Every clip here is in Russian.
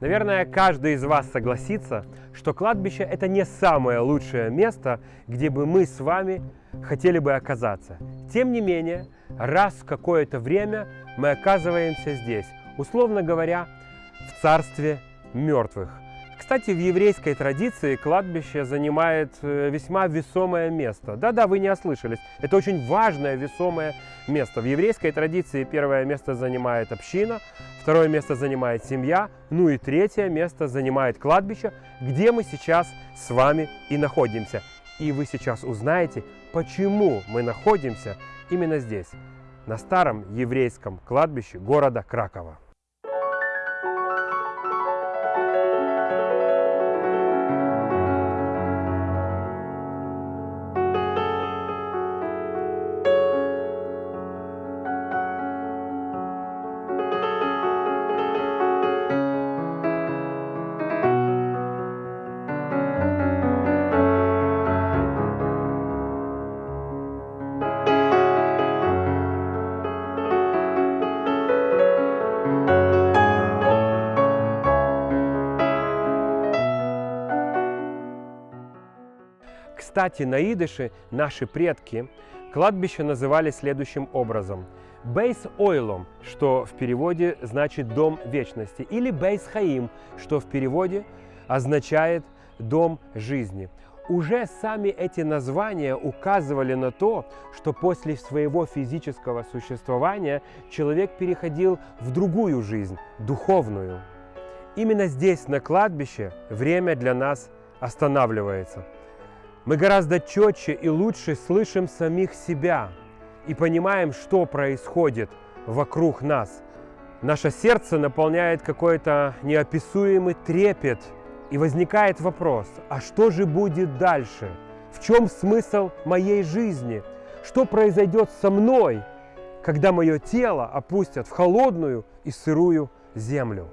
Наверное, каждый из вас согласится, что кладбище – это не самое лучшее место, где бы мы с вами хотели бы оказаться. Тем не менее, раз в какое-то время мы оказываемся здесь, условно говоря, в царстве мертвых. Кстати, в еврейской традиции кладбище занимает э, весьма весомое место. Да-да, вы не ослышались. Это очень важное весомое место. В еврейской традиции первое место занимает община, второе место занимает семья, ну и третье место занимает кладбище, где мы сейчас с вами и находимся. И вы сейчас узнаете, почему мы находимся именно здесь, на старом еврейском кладбище города Кракова. Кстати, на идыше наши предки кладбище называли следующим образом. Бейс Ойлом, что в переводе значит «дом вечности», или Бейс Хаим, что в переводе означает «дом жизни». Уже сами эти названия указывали на то, что после своего физического существования человек переходил в другую жизнь, духовную. Именно здесь, на кладбище, время для нас останавливается – мы гораздо четче и лучше слышим самих себя и понимаем, что происходит вокруг нас. Наше сердце наполняет какой-то неописуемый трепет, и возникает вопрос, а что же будет дальше? В чем смысл моей жизни? Что произойдет со мной, когда мое тело опустят в холодную и сырую землю?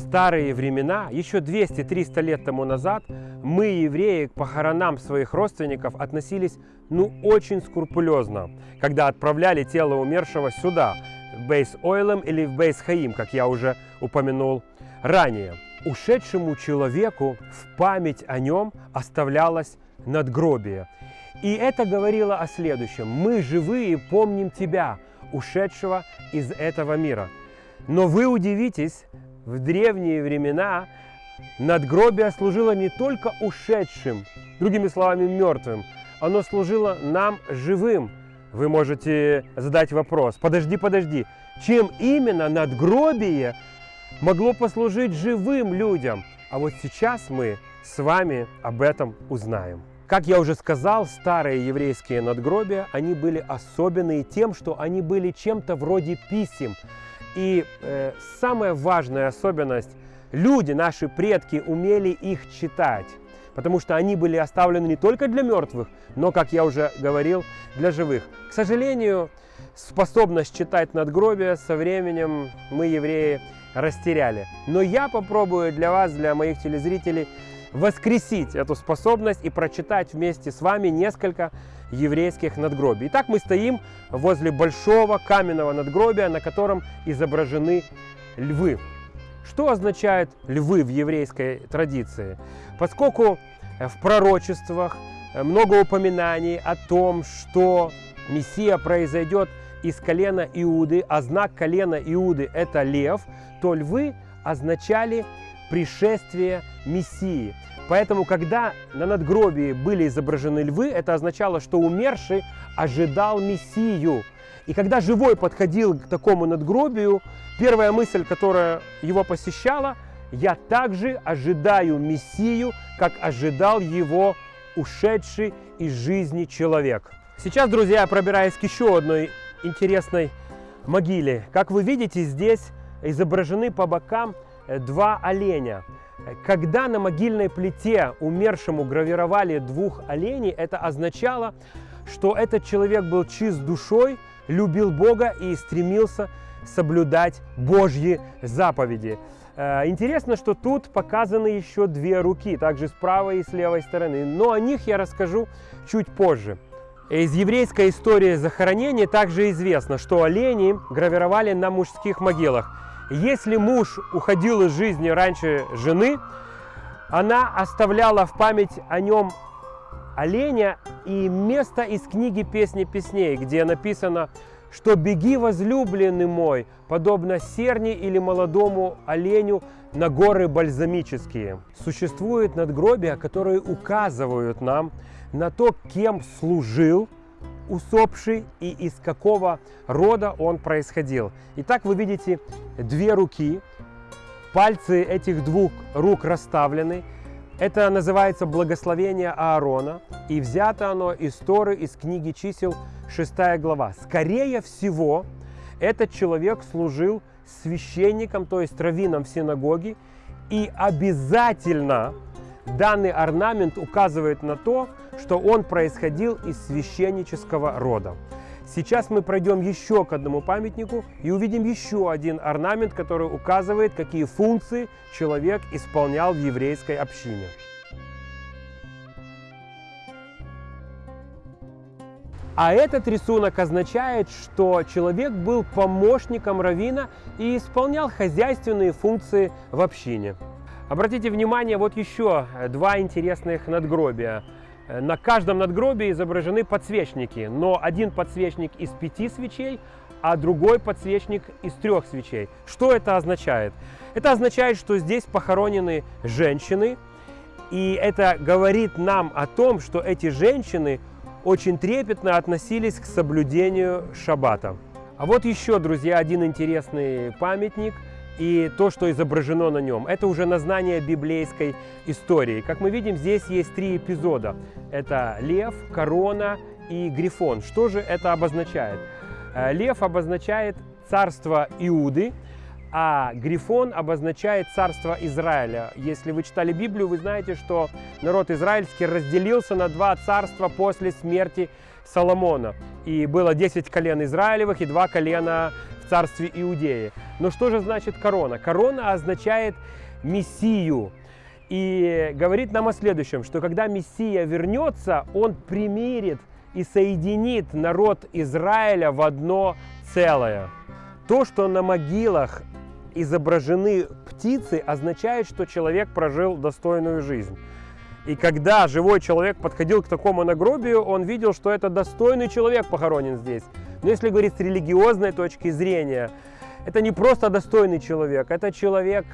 Старые времена, еще 200-300 лет тому назад, мы, евреи, к похоронам своих родственников относились ну очень скрупулезно, когда отправляли тело умершего сюда, в Бейс Ойлем или в Бейс Хаим, как я уже упомянул ранее. Ушедшему человеку в память о нем оставлялось надгробие. И это говорило о следующем. Мы живые помним тебя, ушедшего из этого мира. Но вы удивитесь, в древние времена надгробие служило не только ушедшим, другими словами, мертвым, оно служило нам живым. Вы можете задать вопрос, подожди, подожди, чем именно надгробие могло послужить живым людям? А вот сейчас мы с вами об этом узнаем. Как я уже сказал, старые еврейские надгробия, они были особенные тем, что они были чем-то вроде писем. И э, самая важная особенность, люди, наши предки, умели их читать, потому что они были оставлены не только для мертвых, но, как я уже говорил, для живых. К сожалению, способность читать надгробия со временем мы, евреи, растеряли. Но я попробую для вас, для моих телезрителей, воскресить эту способность и прочитать вместе с вами несколько еврейских надгробий. Итак, мы стоим возле большого каменного надгробия, на котором изображены львы. Что означают львы в еврейской традиции? Поскольку в пророчествах много упоминаний о том, что Мессия произойдет из колена Иуды, а знак колена Иуды – это лев, то львы означали пришествие Мессии. Поэтому, когда на надгробии были изображены львы, это означало, что умерший ожидал Мессию. И когда живой подходил к такому надгробию, первая мысль, которая его посещала, я также ожидаю Мессию, как ожидал его ушедший из жизни человек. Сейчас, друзья, я пробираюсь к еще одной интересной могиле. Как вы видите, здесь изображены по бокам два оленя. Когда на могильной плите умершему гравировали двух оленей, это означало, что этот человек был чист душой, любил Бога и стремился соблюдать Божьи заповеди. Э, интересно, что тут показаны еще две руки, также с правой и с левой стороны, но о них я расскажу чуть позже. Из еврейской истории захоронения также известно, что олени гравировали на мужских могилах. Если муж уходил из жизни раньше жены, она оставляла в память о нем оленя и место из книги «Песни песней», где написано что «беги, возлюбленный мой, подобно серни или молодому оленю на горы бальзамические». Существуют надгробия, которые указывают нам на то, кем служил усопший и из какого рода он происходил. Итак, вы видите две руки, пальцы этих двух рук расставлены. Это называется благословение Аарона, и взято оно из Торы, из книги чисел 6 глава. Скорее всего, этот человек служил священником, то есть раввином в синагоге, и обязательно данный орнамент указывает на то, что он происходил из священнического рода. Сейчас мы пройдем еще к одному памятнику и увидим еще один орнамент, который указывает, какие функции человек исполнял в еврейской общине. А этот рисунок означает, что человек был помощником равина и исполнял хозяйственные функции в общине. Обратите внимание, вот еще два интересных надгробия. На каждом надгробии изображены подсвечники, но один подсвечник из пяти свечей, а другой подсвечник из трех свечей. Что это означает? Это означает, что здесь похоронены женщины, и это говорит нам о том, что эти женщины очень трепетно относились к соблюдению шаббата. А вот еще, друзья, один интересный памятник и то, что изображено на нем. Это уже назнание библейской истории. Как мы видим, здесь есть три эпизода. Это лев, корона и грифон. Что же это обозначает? Э, лев обозначает царство Иуды, а Грифон обозначает царство Израиля. Если вы читали Библию, вы знаете, что народ израильский разделился на два царства после смерти Соломона. И было 10 колен Израилевых и два колена царстве Иудеи. Но что же значит корона? Корона означает Мессию. И говорит нам о следующем, что когда Мессия вернется, он примирит и соединит народ Израиля в одно целое. То, что на могилах изображены птицы, означает, что человек прожил достойную жизнь. И когда живой человек подходил к такому нагробию, он видел, что это достойный человек похоронен здесь. Но если говорить с религиозной точки зрения, это не просто достойный человек, это человек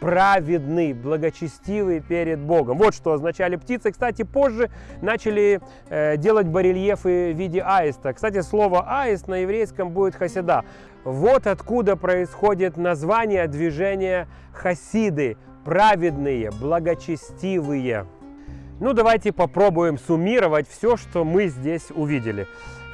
праведный, благочестивый перед Богом. Вот что означали птицы. Кстати, позже начали э, делать барельефы в виде аиста. Кстати, слово аист на еврейском будет хасида. Вот откуда происходит название движения хасиды. Праведные, благочестивые. Ну, давайте попробуем суммировать все, что мы здесь увидели.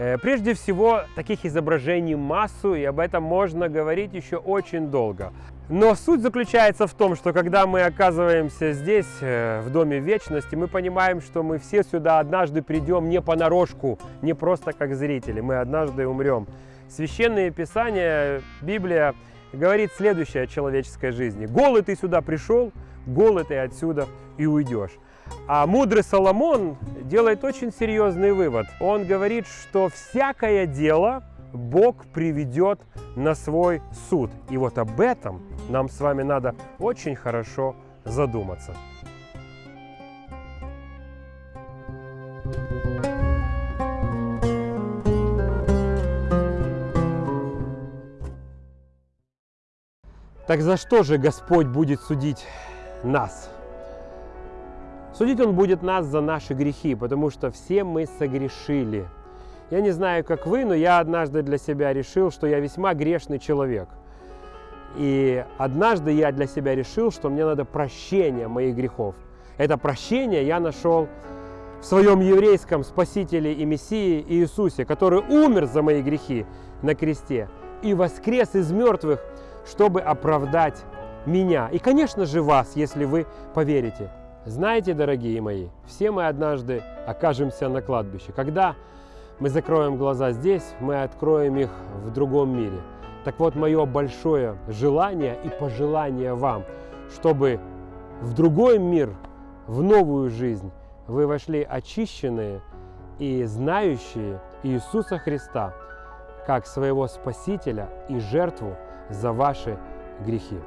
Э, прежде всего, таких изображений массу, и об этом можно говорить еще очень долго. Но суть заключается в том, что когда мы оказываемся здесь, э, в Доме Вечности, мы понимаем, что мы все сюда однажды придем не понарошку, не просто как зрители, мы однажды умрем. Священное Писание, Библия говорит следующее о человеческой жизни. Голый ты сюда пришел, голый ты отсюда и уйдешь. А мудрый Соломон делает очень серьезный вывод. Он говорит, что всякое дело Бог приведет на свой суд. И вот об этом нам с вами надо очень хорошо задуматься. Так за что же Господь будет судить нас? Судить Он будет нас за наши грехи, потому что все мы согрешили. Я не знаю, как вы, но я однажды для себя решил, что я весьма грешный человек – и однажды я для себя решил, что мне надо прощение моих грехов. Это прощение я нашел в своем еврейском Спасителе и Мессии Иисусе, который умер за мои грехи на кресте и воскрес из мертвых, чтобы оправдать меня. И, конечно же, вас, если вы поверите. Знаете, дорогие мои, все мы однажды окажемся на кладбище. Когда мы закроем глаза здесь, мы откроем их в другом мире – Так вот, мое большое желание и пожелание вам, чтобы в другой мир, в новую жизнь вы вошли очищенные и знающие Иисуса Христа как своего Спасителя и жертву за ваши грехи.